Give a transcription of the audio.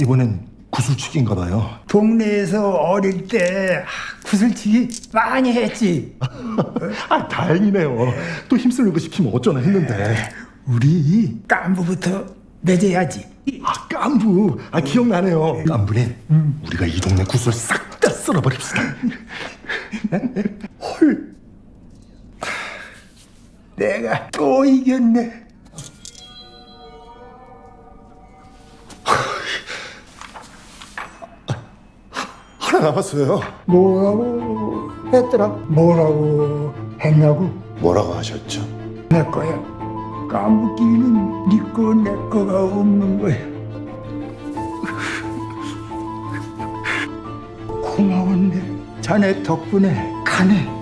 이번엔 구슬치기인가 봐요. 동네에서 어릴 때 구슬치기 많이 했지. 아 다행이네요. 또 힘쓰는 거 시키면 어쩌나 했는데. 우리 깐부부터 맺어야지. 아 깐부. 아 기억나네요. 깐부님, 우리가 이 동네 구슬 싹 다 쓸어버립시다. 헐. 내가 또 이겼네. 하나 남았어요. 뭐라고 했더라? 뭐라고 했냐고? 뭐라고 하셨죠? 내 거야. 깐부끼리는 네 거 내 거가 없는 거야. 고마웠네. 자네 덕분에 가네.